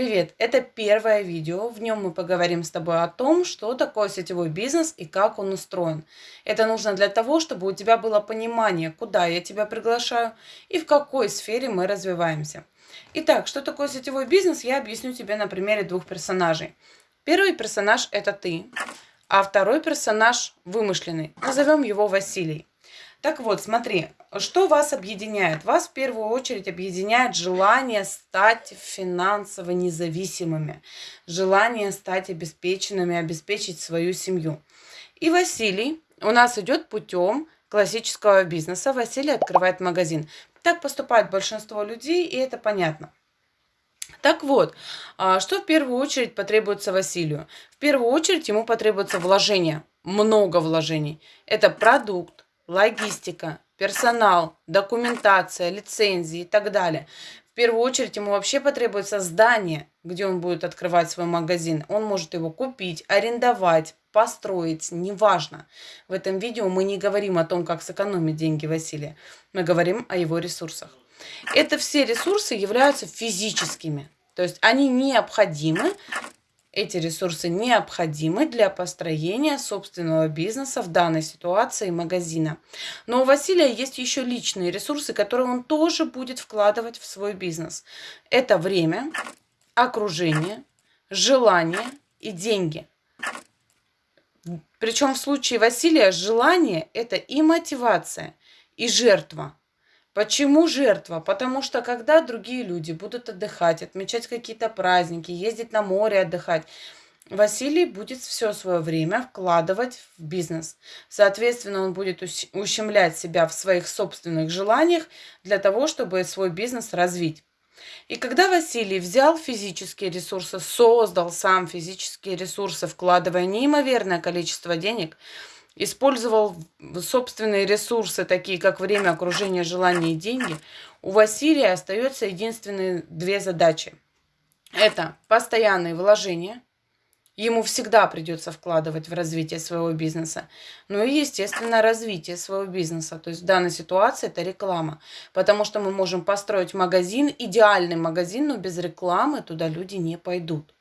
Привет! Это первое видео. В нем мы поговорим с тобой о том, что такое сетевой бизнес и как он устроен. Это нужно для того, чтобы у тебя было понимание, куда я тебя приглашаю и в какой сфере мы развиваемся. Итак, что такое сетевой бизнес, я объясню тебе на примере двух персонажей. Первый персонаж – это ты, а второй персонаж вымышленный. Назовем его Василий. Так вот, смотри, что вас объединяет? Вас в первую очередь объединяет желание стать финансово независимыми, желание стать обеспеченными, обеспечить свою семью. И Василий у нас идет путем классического бизнеса. Василий открывает магазин. Так поступает большинство людей, и это понятно. Так вот, а, что в первую очередь потребуется Василию? В первую очередь ему потребуется вложение, много вложений. Это продукт, логистика, персонал, документация, лицензии и так далее. В первую очередь ему вообще потребуется здание, где он будет открывать свой магазин. Он может его купить, арендовать, построить, неважно. В этом видео мы не говорим о том, как сэкономить деньги Василия. Мы говорим о его ресурсах. Это все ресурсы являются физическими. То есть они необходимы эти ресурсы необходимы для построения собственного бизнеса в данной ситуации магазина. Но у Василия есть еще личные ресурсы, которые он тоже будет вкладывать в свой бизнес. Это время, окружение, желание и деньги. Причем в случае Василия желание – это и мотивация, и жертва – Почему жертва? Потому что когда другие люди будут отдыхать, отмечать какие-то праздники, ездить на море отдыхать, Василий будет все свое время вкладывать в бизнес. Соответственно, он будет ущемлять себя в своих собственных желаниях для того, чтобы свой бизнес развить. И когда Василий взял физические ресурсы, создал сам физические ресурсы, вкладывая неимоверное количество денег, использовал собственные ресурсы, такие как время, окружение, желание и деньги, у Василия остается единственные две задачи. Это постоянные вложения. Ему всегда придется вкладывать в развитие своего бизнеса. Ну и, естественно, развитие своего бизнеса. То есть в данной ситуации это реклама. Потому что мы можем построить магазин, идеальный магазин, но без рекламы туда люди не пойдут.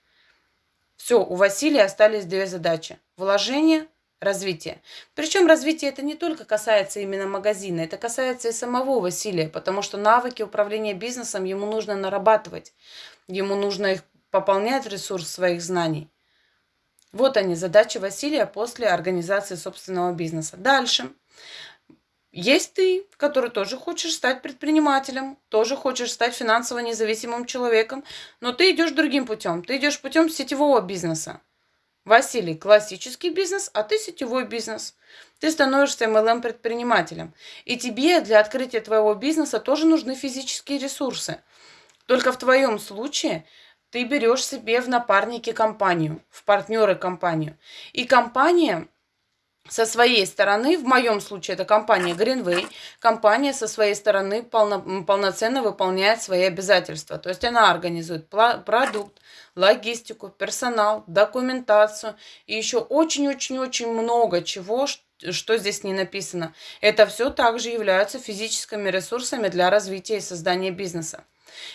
Все, у Василия остались две задачи. Вложение – развития. Причем развитие это не только касается именно магазина, это касается и самого Василия, потому что навыки управления бизнесом ему нужно нарабатывать, ему нужно их пополнять ресурс своих знаний. Вот они, задачи Василия после организации собственного бизнеса. Дальше. Есть ты, который тоже хочешь стать предпринимателем, тоже хочешь стать финансово независимым человеком, но ты идешь другим путем. Ты идешь путем сетевого бизнеса. Василий, классический бизнес, а ты сетевой бизнес. Ты становишься MLM-предпринимателем. И тебе для открытия твоего бизнеса тоже нужны физические ресурсы. Только в твоем случае ты берешь себе в напарники компанию, в партнеры компанию. И компания со своей стороны, в моем случае это компания Greenway, компания со своей стороны полно, полноценно выполняет свои обязательства. То есть она организует продукт, логистику, персонал, документацию и еще очень-очень-очень много чего, что здесь не написано. Это все также являются физическими ресурсами для развития и создания бизнеса.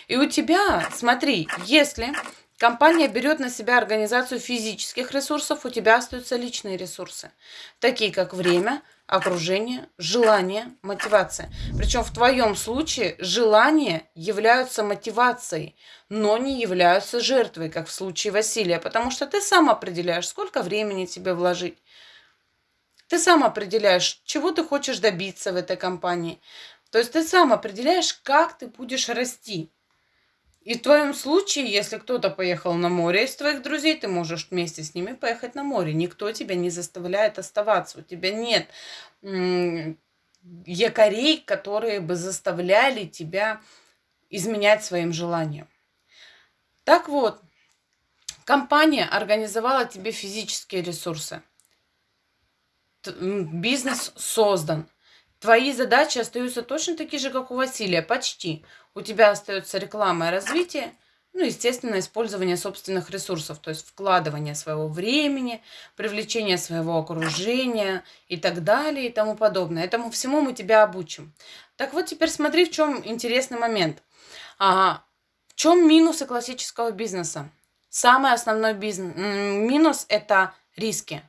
И у тебя, смотри, если Компания берет на себя организацию физических ресурсов, у тебя остаются личные ресурсы, такие как время, окружение, желание, мотивация. Причем в твоем случае желания являются мотивацией, но не являются жертвой, как в случае Василия, потому что ты сам определяешь, сколько времени тебе вложить. Ты сам определяешь, чего ты хочешь добиться в этой компании. То есть ты сам определяешь, как ты будешь расти. И в твоем случае, если кто-то поехал на море из твоих друзей, ты можешь вместе с ними поехать на море. Никто тебя не заставляет оставаться. У тебя нет якорей, которые бы заставляли тебя изменять своим желаниям. Так вот, компания организовала тебе физические ресурсы. Бизнес создан. Твои задачи остаются точно такие же, как у Василия, почти. У тебя остается реклама и развитие, ну, естественно, использование собственных ресурсов, то есть вкладывание своего времени, привлечение своего окружения и так далее и тому подобное. Этому всему мы тебя обучим. Так вот, теперь смотри, в чем интересный момент. А, В чем минусы классического бизнеса? Самый основной бизнес, минус – это риски.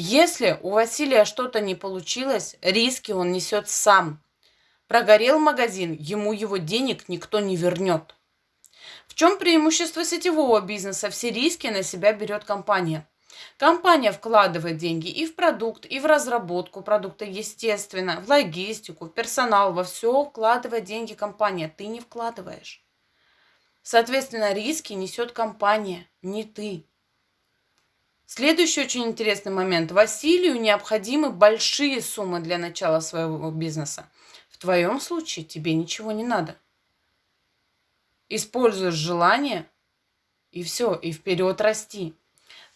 Если у Василия что-то не получилось, риски он несет сам. Прогорел магазин, ему его денег никто не вернет. В чем преимущество сетевого бизнеса? Все риски на себя берет компания. Компания вкладывает деньги и в продукт, и в разработку продукта, естественно, в логистику, в персонал, во все вкладывает деньги компания. Ты не вкладываешь. Соответственно, риски несет компания, не ты. Следующий очень интересный момент. Василию необходимы большие суммы для начала своего бизнеса. В твоем случае тебе ничего не надо. Используешь желание, и все, и вперед расти.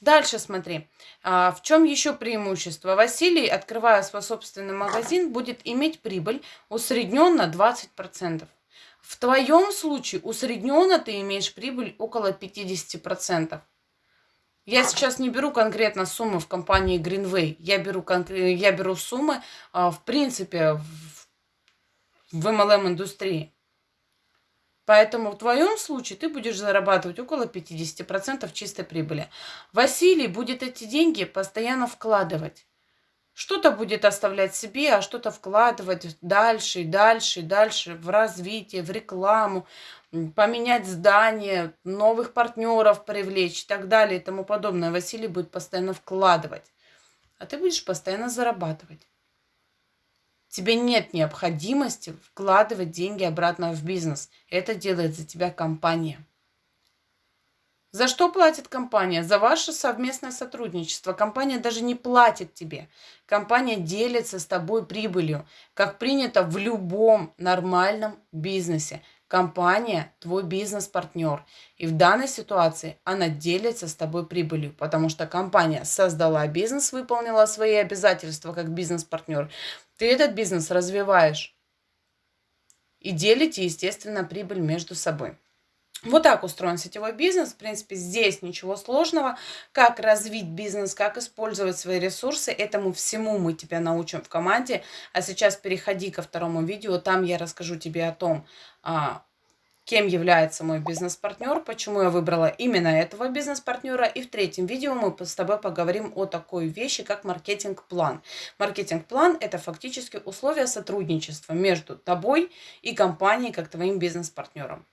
Дальше смотри, а, в чем еще преимущество? Василий, открывая свой собственный магазин, будет иметь прибыль усредненно 20%. В твоем случае усредненно ты имеешь прибыль около 50%. Я сейчас не беру конкретно суммы в компании Greenway, я беру, я беру суммы а, в принципе в MLM-индустрии. Поэтому в твоем случае ты будешь зарабатывать около 50% чистой прибыли. Василий будет эти деньги постоянно вкладывать. Что-то будет оставлять себе, а что-то вкладывать дальше и дальше и дальше в развитие, в рекламу, поменять здание, новых партнеров привлечь и так далее и тому подобное. Василий будет постоянно вкладывать, а ты будешь постоянно зарабатывать. Тебе нет необходимости вкладывать деньги обратно в бизнес. Это делает за тебя компания. За что платит компания? За ваше совместное сотрудничество. Компания даже не платит тебе. Компания делится с тобой прибылью, как принято в любом нормальном бизнесе. Компания – твой бизнес-партнер. И в данной ситуации она делится с тобой прибылью, потому что компания создала бизнес, выполнила свои обязательства как бизнес-партнер. Ты этот бизнес развиваешь. И делите, естественно, прибыль между собой. Вот так устроен сетевой бизнес. В принципе, здесь ничего сложного. Как развить бизнес, как использовать свои ресурсы, этому всему мы тебя научим в команде. А сейчас переходи ко второму видео. Там я расскажу тебе о том, а, кем является мой бизнес-партнер, почему я выбрала именно этого бизнес-партнера. И в третьем видео мы с тобой поговорим о такой вещи, как маркетинг-план. Маркетинг-план – это фактически условия сотрудничества между тобой и компанией, как твоим бизнес-партнером.